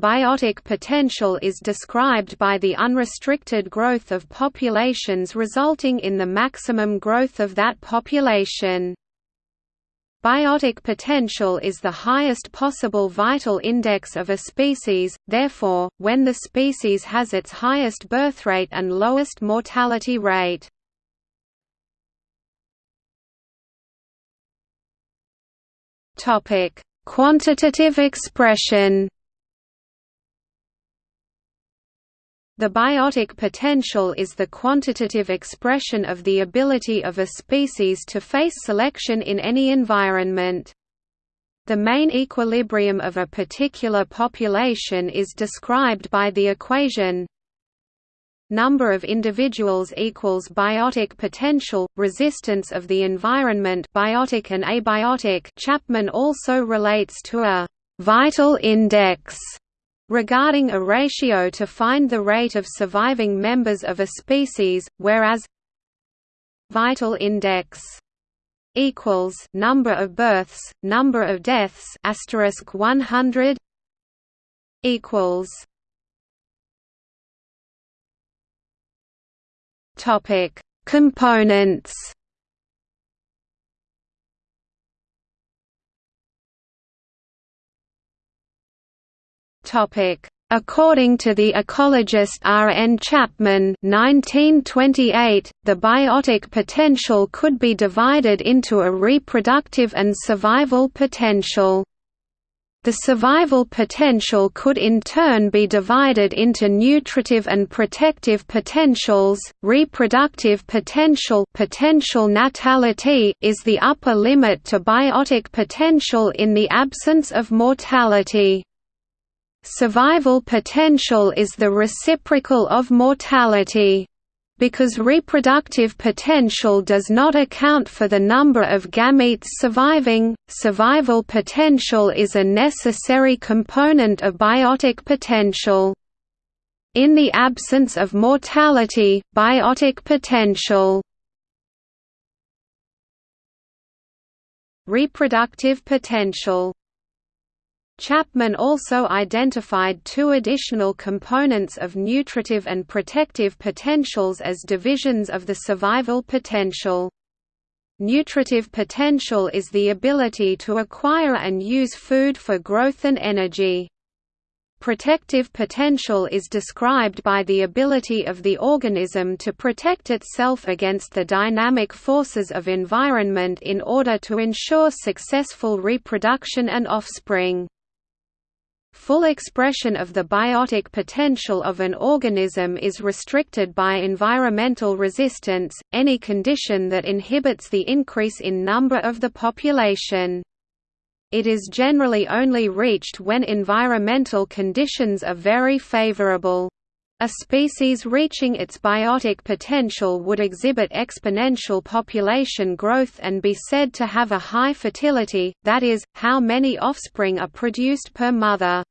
biotic potential is described by the unrestricted growth of populations resulting in the maximum growth of that population. Biotic potential is the highest possible vital index of a species, therefore, when the species has its highest birth rate and lowest mortality rate. Quantitative expression The biotic potential is the quantitative expression of the ability of a species to face selection in any environment. The main equilibrium of a particular population is described by the equation. Number of individuals equals biotic potential, resistance of the environment biotic and abiotic. Chapman also relates to a «vital index» regarding a ratio to find the rate of surviving members of a species, whereas vital index equals number of births, number of deaths asterisk 100 equals biotic components According to the ecologist R. N. Chapman 1928, the biotic potential could be divided into a reproductive and survival potential. The survival potential could in turn be divided into nutritive and protective potentials. Reproductive potential, potential natality is the upper limit to biotic potential in the absence of mortality. Survival potential is the reciprocal of mortality. Because reproductive potential does not account for the number of gametes surviving, survival potential is a necessary component of biotic potential. In the absence of mortality, biotic potential Reproductive potential Chapman also identified two additional components of nutritive and protective potentials as divisions of the survival potential. Nutritive potential is the ability to acquire and use food for growth and energy. Protective potential is described by the ability of the organism to protect itself against the dynamic forces of environment in order to ensure successful reproduction and offspring. Full expression of the biotic potential of an organism is restricted by environmental resistance, any condition that inhibits the increase in number of the population. It is generally only reached when environmental conditions are very favorable. A species reaching its biotic potential would exhibit exponential population growth and be said to have a high fertility, that is, how many offspring are produced per mother.